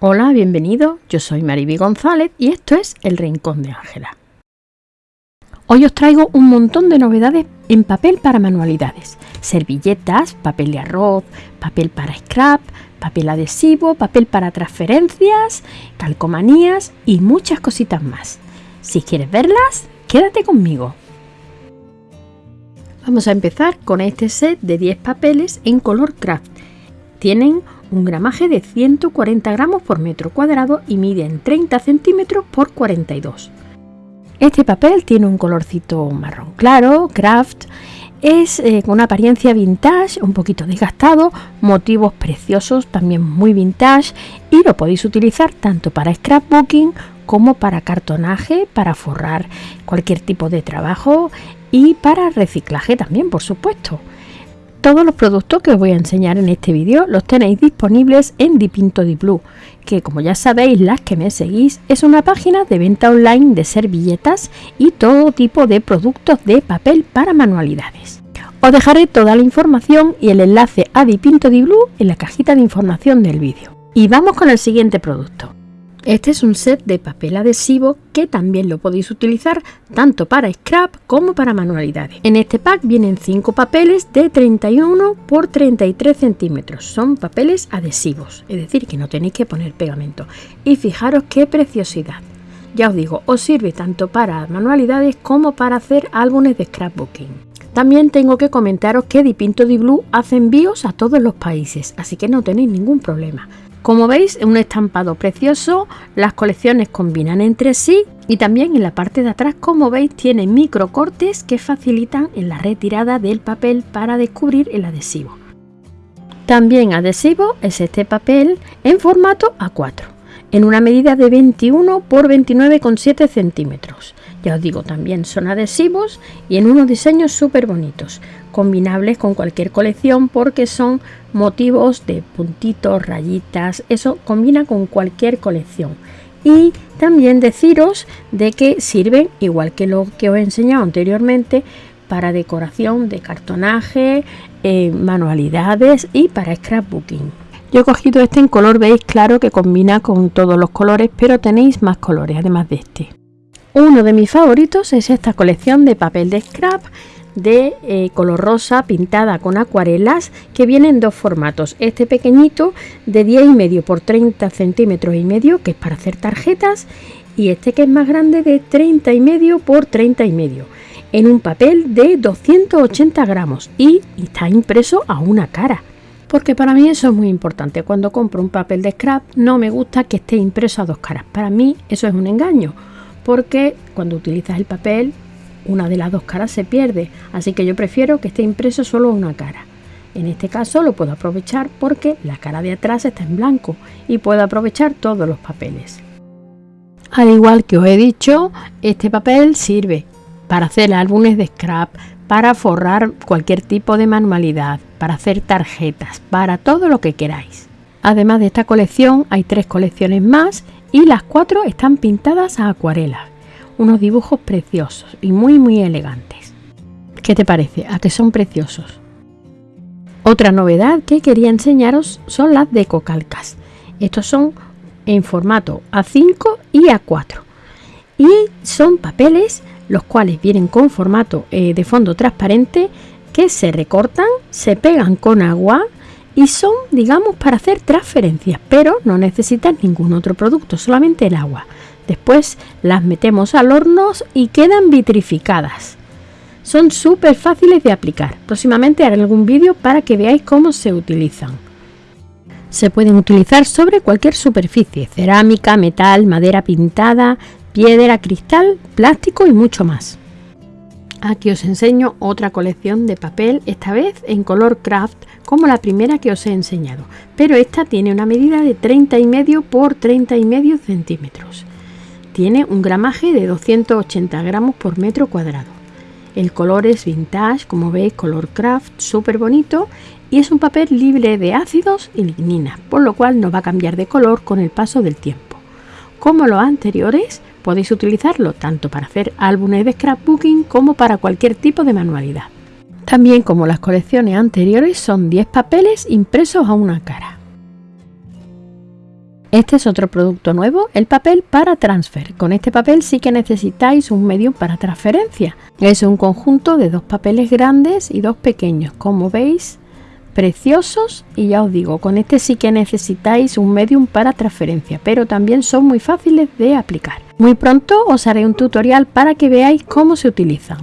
Hola, bienvenido. Yo soy Mariby González y esto es El Rincón de Ángela. Hoy os traigo un montón de novedades en papel para manualidades. Servilletas, papel de arroz, papel para scrap, papel adhesivo, papel para transferencias, calcomanías y muchas cositas más. Si quieres verlas, quédate conmigo. Vamos a empezar con este set de 10 papeles en color craft. Tienen un gramaje de 140 gramos por metro cuadrado y miden 30 centímetros por 42. Este papel tiene un colorcito marrón claro, craft, es eh, con una apariencia vintage, un poquito desgastado, motivos preciosos, también muy vintage y lo podéis utilizar tanto para scrapbooking como para cartonaje, para forrar cualquier tipo de trabajo y para reciclaje también, por supuesto. Todos los productos que os voy a enseñar en este vídeo los tenéis disponibles en Dipinto Di Blue, que como ya sabéis las que me seguís es una página de venta online de servilletas y todo tipo de productos de papel para manualidades. Os dejaré toda la información y el enlace a Dipinto Di Blue en la cajita de información del vídeo. Y vamos con el siguiente producto. Este es un set de papel adhesivo que también lo podéis utilizar tanto para scrap como para manualidades. En este pack vienen 5 papeles de 31 por 33 centímetros. Son papeles adhesivos, es decir que no tenéis que poner pegamento. Y fijaros qué preciosidad. Ya os digo, os sirve tanto para manualidades como para hacer álbumes de scrapbooking. También tengo que comentaros que Dipinto Di Blue hace envíos a todos los países, así que no tenéis ningún problema. Como veis, un estampado precioso, las colecciones combinan entre sí y también en la parte de atrás, como veis, tiene micro cortes que facilitan en la retirada del papel para descubrir el adhesivo. También adhesivo es este papel en formato A4, en una medida de 21 por 29,7 centímetros. Ya os digo, también son adhesivos y en unos diseños súper bonitos, combinables con cualquier colección porque son motivos de puntitos, rayitas, eso combina con cualquier colección. Y también deciros de que sirven, igual que lo que os he enseñado anteriormente, para decoración de cartonaje, eh, manualidades y para scrapbooking. Yo he cogido este en color beige claro que combina con todos los colores, pero tenéis más colores además de este. Uno de mis favoritos es esta colección de papel de scrap de eh, color rosa pintada con acuarelas que viene en dos formatos. Este pequeñito de 10 y medio por 30 centímetros y medio que es para hacer tarjetas y este que es más grande de 30 y medio por 30 y medio en un papel de 280 gramos y está impreso a una cara. Porque para mí eso es muy importante. Cuando compro un papel de scrap no me gusta que esté impreso a dos caras. Para mí eso es un engaño. Porque cuando utilizas el papel una de las dos caras se pierde, así que yo prefiero que esté impreso solo una cara. En este caso lo puedo aprovechar porque la cara de atrás está en blanco y puedo aprovechar todos los papeles. Al igual que os he dicho, este papel sirve para hacer álbumes de scrap, para forrar cualquier tipo de manualidad, para hacer tarjetas, para todo lo que queráis. Además de esta colección hay tres colecciones más y las cuatro están pintadas a acuarela unos dibujos preciosos y muy muy elegantes. ¿Qué te parece? ¿A que son preciosos? Otra novedad que quería enseñaros son las decocalcas. Estos son en formato A5 y A4 y son papeles los cuales vienen con formato eh, de fondo transparente que se recortan, se pegan con agua y son digamos para hacer transferencias pero no necesitan ningún otro producto solamente el agua Después las metemos al horno y quedan vitrificadas. Son súper fáciles de aplicar. Próximamente haré algún vídeo para que veáis cómo se utilizan. Se pueden utilizar sobre cualquier superficie, cerámica, metal, madera pintada, piedra, cristal, plástico y mucho más. Aquí os enseño otra colección de papel, esta vez en color craft como la primera que os he enseñado, pero esta tiene una medida de 30 y medio por 30 y medio centímetros. Tiene un gramaje de 280 gramos por metro cuadrado. El color es vintage, como veis, color craft, súper bonito y es un papel libre de ácidos y lignina, por lo cual no va a cambiar de color con el paso del tiempo. Como los anteriores, podéis utilizarlo tanto para hacer álbumes de scrapbooking como para cualquier tipo de manualidad. También como las colecciones anteriores son 10 papeles impresos a una cara. Este es otro producto nuevo, el papel para transfer. Con este papel sí que necesitáis un medio para transferencia. Es un conjunto de dos papeles grandes y dos pequeños, como veis, preciosos y ya os digo, con este sí que necesitáis un medium para transferencia, pero también son muy fáciles de aplicar. Muy pronto os haré un tutorial para que veáis cómo se utilizan.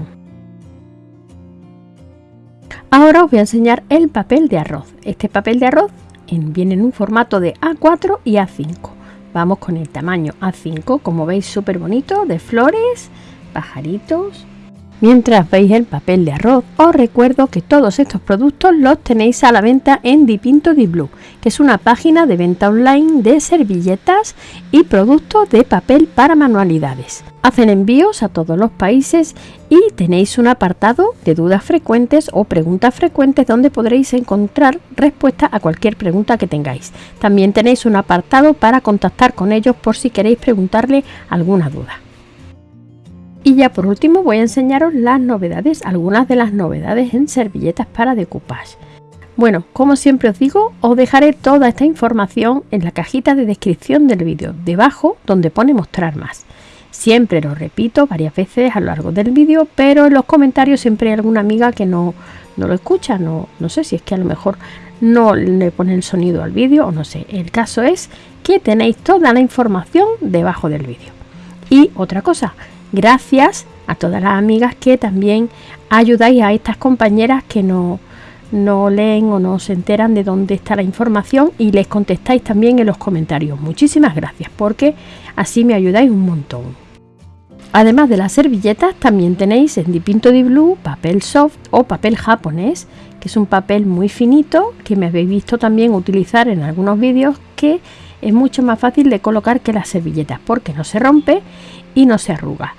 Ahora os voy a enseñar el papel de arroz. Este papel de arroz viene en un formato de A4 y A5. Vamos con el tamaño A5, como veis súper bonito, de flores, pajaritos. Mientras veis el papel de arroz, os recuerdo que todos estos productos los tenéis a la venta en Dipinto Di Blue, que es una página de venta online de servilletas y productos de papel para manualidades. Hacen envíos a todos los países y tenéis un apartado de dudas frecuentes o preguntas frecuentes donde podréis encontrar respuesta a cualquier pregunta que tengáis. También tenéis un apartado para contactar con ellos por si queréis preguntarle alguna duda. Y ya por último voy a enseñaros las novedades, algunas de las novedades en servilletas para decoupage. Bueno, como siempre os digo, os dejaré toda esta información en la cajita de descripción del vídeo, debajo donde pone mostrar más. Siempre lo repito varias veces a lo largo del vídeo, pero en los comentarios siempre hay alguna amiga que no, lo escucha, no, no sé si es que a lo mejor no le pone el sonido al vídeo o no sé. El caso es que tenéis toda la información debajo del vídeo. Y otra cosa, gracias a todas las amigas que también ayudáis a estas compañeras que no, no leen o no se enteran de dónde está la información y les contestáis también en los comentarios. Muchísimas gracias porque así me ayudáis un montón. Además de las servilletas, también tenéis en Dipinto di Blue papel soft o papel japonés, que es un papel muy finito que me habéis visto también utilizar en algunos vídeos que es mucho más fácil de colocar que las servilletas porque no se rompe y no se arruga.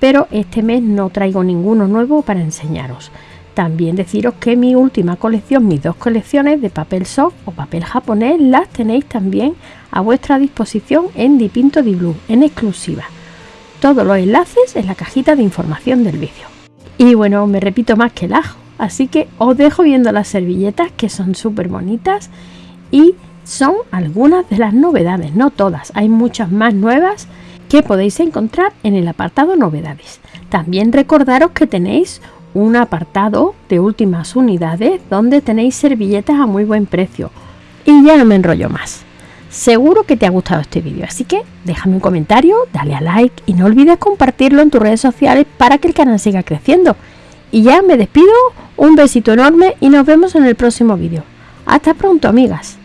Pero este mes no traigo ninguno nuevo para enseñaros. También deciros que mi última colección, mis dos colecciones de papel soft o papel japonés, las tenéis también a vuestra disposición en Dipinto di Blue, en exclusiva todos los enlaces en la cajita de información del vídeo. Y bueno, me repito más que el ajo, así que os dejo viendo las servilletas que son súper bonitas y son algunas de las novedades, no todas, hay muchas más nuevas que podéis encontrar en el apartado novedades. También recordaros que tenéis un apartado de últimas unidades donde tenéis servilletas a muy buen precio. Y ya no me enrollo más. Seguro que te ha gustado este vídeo, así que déjame un comentario, dale a like y no olvides compartirlo en tus redes sociales para que el canal siga creciendo. Y ya me despido, un besito enorme y nos vemos en el próximo vídeo. Hasta pronto amigas.